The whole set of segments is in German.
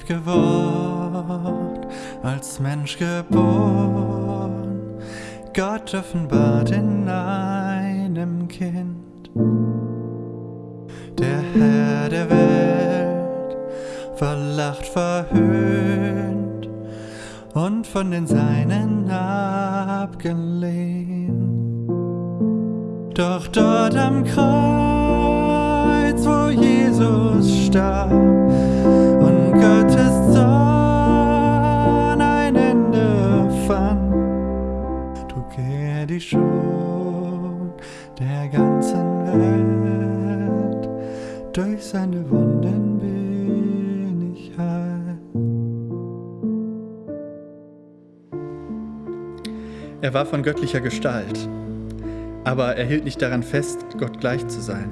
lieb geworden, als Mensch geboren, Gott offenbart in einem Kind. Der Herr der Welt, verlacht, verhöhnt und von den Seinen abgelehnt. Doch dort am Kreuz, wo Jesus starb, die Schuld der ganzen Welt. Durch seine Wunden bin ich heil. Er war von göttlicher Gestalt, aber er hielt nicht daran fest, Gott gleich zu sein,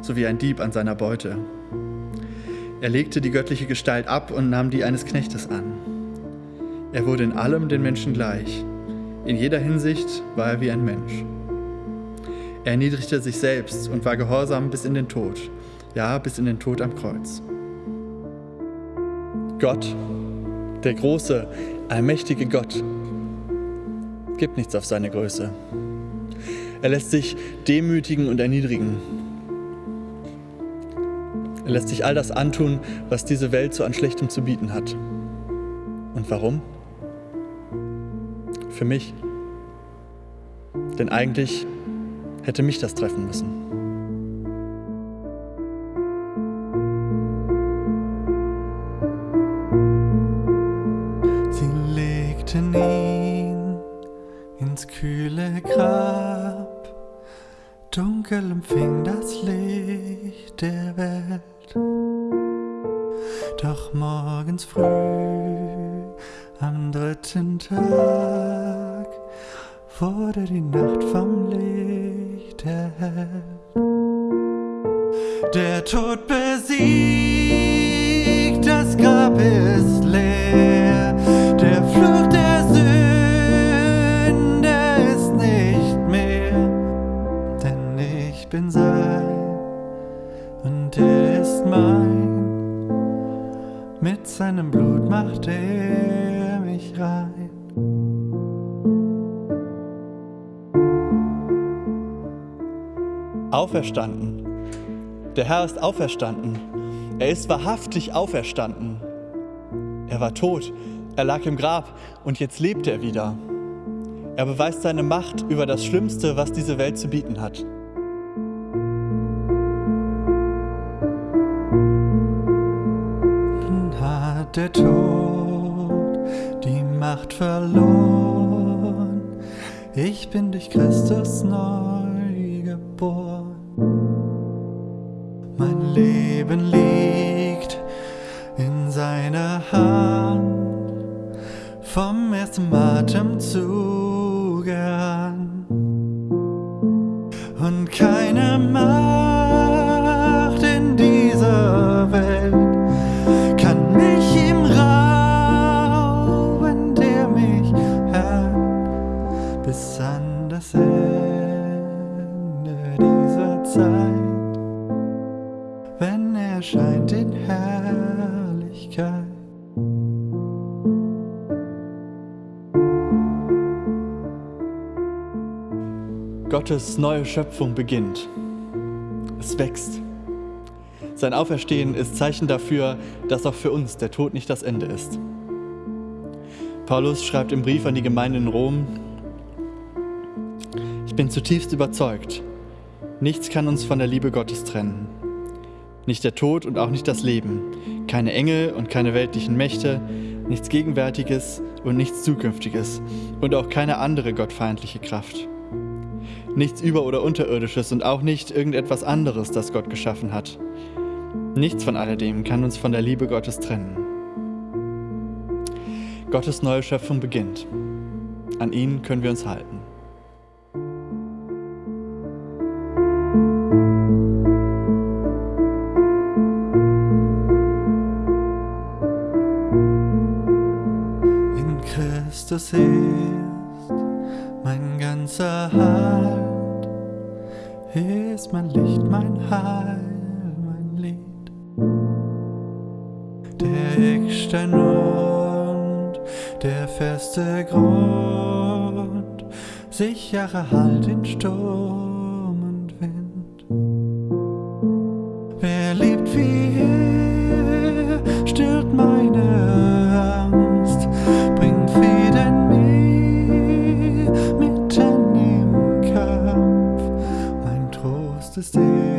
so wie ein Dieb an seiner Beute. Er legte die göttliche Gestalt ab und nahm die eines Knechtes an. Er wurde in allem den Menschen gleich. In jeder Hinsicht war er wie ein Mensch. Er erniedrigte sich selbst und war gehorsam bis in den Tod, ja, bis in den Tod am Kreuz. Gott, der große, allmächtige Gott, gibt nichts auf seine Größe. Er lässt sich demütigen und erniedrigen. Er lässt sich all das antun, was diese Welt so an Schlechtem zu bieten hat. Und warum? Für mich. Denn eigentlich hätte mich das treffen müssen. Sie legten ihn ins kühle Grab. Dunkel empfing das Licht der Welt. Doch morgens früh am dritten Tag wurde die Nacht vom Licht erhellt. Der Tod besiegt, das Grab ist leer. Der Fluch der Sünde ist nicht mehr, denn ich bin sein und er ist mein. Mit seinem Blut macht er mich rein. Auferstanden. Der Herr ist auferstanden. Er ist wahrhaftig auferstanden. Er war tot, er lag im Grab und jetzt lebt er wieder. Er beweist seine Macht über das Schlimmste, was diese Welt zu bieten hat. Hat der Tod die Macht verloren. Ich bin durch Christus neu Leben liegt in seiner Hand. Vom ersten Atemzug an. Und keine Macht in dieser Welt kann mich ihm rauben, der mich hält, bis an das Ende dieser Zeit, wenn er scheint in Herrlichkeit. Gottes neue Schöpfung beginnt. Es wächst. Sein Auferstehen ist Zeichen dafür, dass auch für uns der Tod nicht das Ende ist. Paulus schreibt im Brief an die Gemeinde in Rom, ich bin zutiefst überzeugt, nichts kann uns von der Liebe Gottes trennen. Nicht der Tod und auch nicht das Leben, keine Engel und keine weltlichen Mächte, nichts Gegenwärtiges und nichts Zukünftiges und auch keine andere gottfeindliche Kraft. Nichts Über- oder Unterirdisches und auch nicht irgendetwas anderes, das Gott geschaffen hat. Nichts von alledem kann uns von der Liebe Gottes trennen. Gottes neue Schöpfung beginnt. An ihn können wir uns halten. In Christus ist mein ganzer Halt, ist mein Licht, mein Heil, mein Lied. Der Eckstein und der feste Grund, sichere Halt in Sturm. to stay.